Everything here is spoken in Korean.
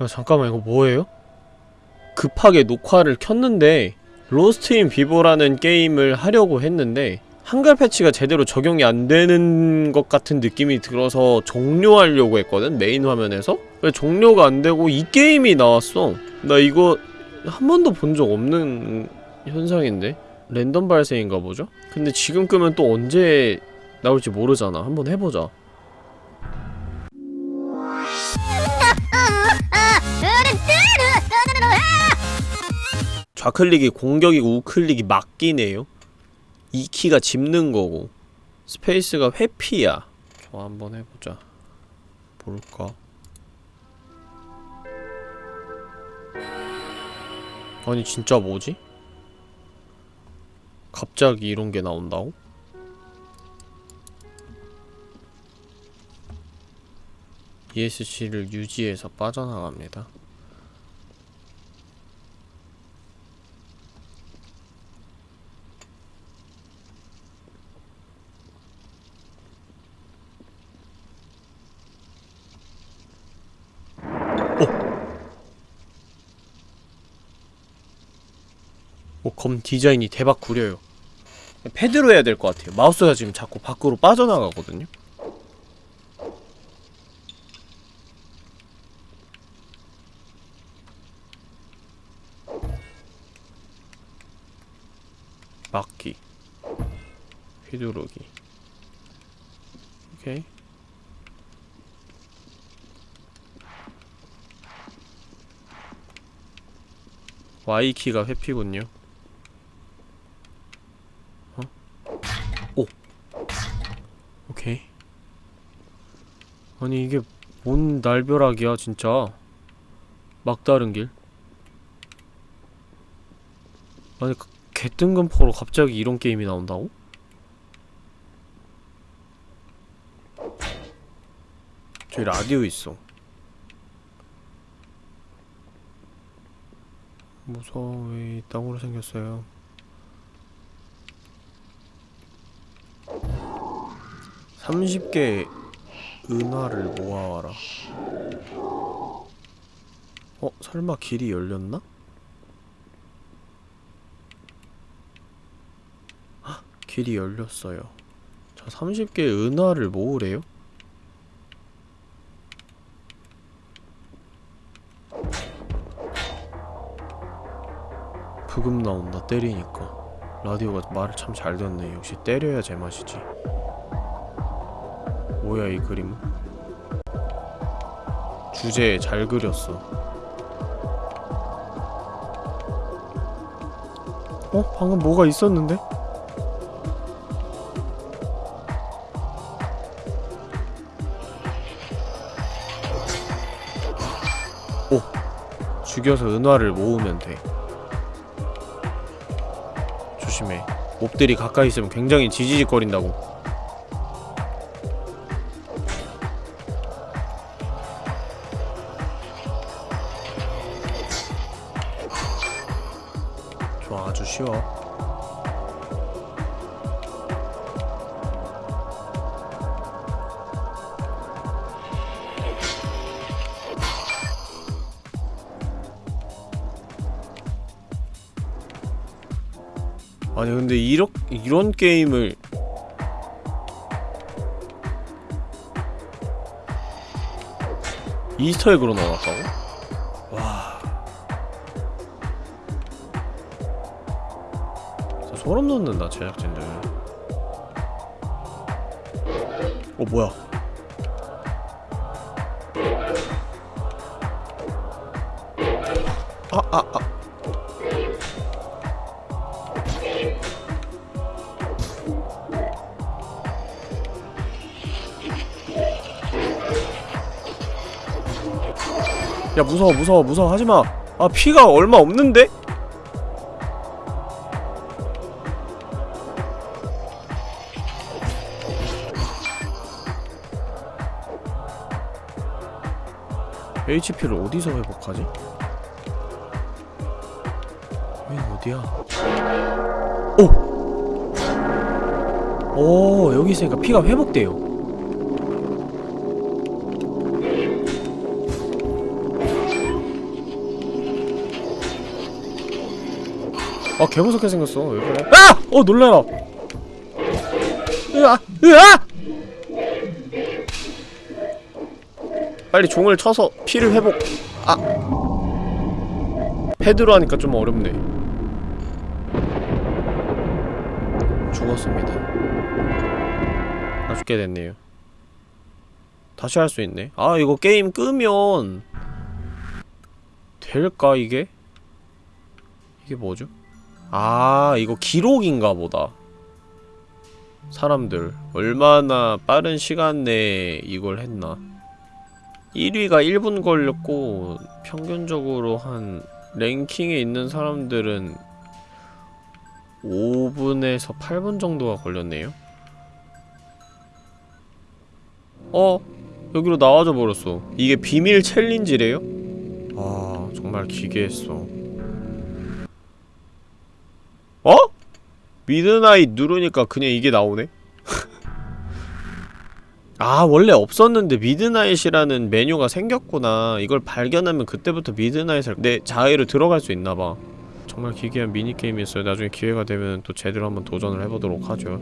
야 잠깐만 이거 뭐예요? 급하게 녹화를 켰는데 Lost in Vivo라는 게임을 하려고 했는데 한글 패치가 제대로 적용이 안 되는 것 같은 느낌이 들어서 종료하려고 했거든 메인 화면에서. 왜 종료가 안 되고 이 게임이 나왔어. 나 이거 한 번도 본 적 없는 현상인데? 랜덤 발생인가 보죠? 근데 지금 끄면 또 언제 나올지 모르잖아. 한번 해보자 좌클릭이 공격이고 우클릭이 막기네요. E 키가 짚는 거고. 스페이스가 회피야. 저 한번 해보자. 볼까? 아니 진짜 뭐지? 갑자기 이런 게 나온다고? ESC를 유지해서 빠져나갑니다 검 디자인이 대박 구려요. 패드로 해야 될 것 같아요. 마우스가 지금 자꾸 밖으로 빠져나가거든요. 막기 휘두르기 오케이 Y키가 회피군요 오케이. 아니 이게 뭔 날벼락이야 진짜? 막다른 길? 아니 그 개뜬금포로 갑자기 이런 게임이 나온다고? 저기 라디오 있어. 무서워. 왜 땅으로 생겼어요 30개 은화를 모아와라 어? 설마 길이 열렸나? 헉, 길이 열렸어요 자 30개 은화를 모으래요? 부금 나온다 때리니까 라디오가 말을 참 잘 듣네 역시 때려야 제맛이지 뭐야 이 그림은? 주제 잘 그렸어 어? 방금 뭐가 있었는데? 오! 죽여서 은화를 모으면 돼 조심해 몹들이 가까이 있으면 굉장히 지지직거린다고 좋아 아주 쉬워 아니 근데 이렇, 이런 게임을 이스터에그로 넣어놨다고? 소름 돋는다 제작진들 어 뭐야 아 아, 아. 야 무서워 무서워 무서워 하지마 아 피가 얼마 없는데? HP를 어디서 회복하지? 여긴 어디야? 오! 오 여기 있으니까 피가 회복돼요 아 개무섭게 생겼어 왜 그래 아! 어 놀래라 으아! 으아! 빨리 종을 쳐서 피를 회복. 아. 패드로 하니까 좀 어렵네. 죽었습니다. 아 죽게 됐네요. 다시 할 수 있네. 아 이거 게임 끄면 될까 이게? 이게 뭐죠? 아 이거 기록인가 보다. 사람들. 얼마나 빠른 시간 내에 이걸 했나 1위가 1분 걸렸고 평균적으로 한 랭킹에 있는 사람들은 5분에서 8분 정도가 걸렸네요 어? 여기로 나와줘 버렸어 이게 비밀 챌린지래요? 아 정말 기괴했어 어? Midnight 누르니까 그냥 이게 나오네? 아 원래 없었는데 Midnight이라는 메뉴가 생겼구나. 이걸 발견하면 그때부터 미드나잇을 내 자해로 들어갈 수 있나봐. 정말 기괴한 미니게임이었어요. 나중에 기회가 되면 또 제대로 한번 도전을 해보도록 하죠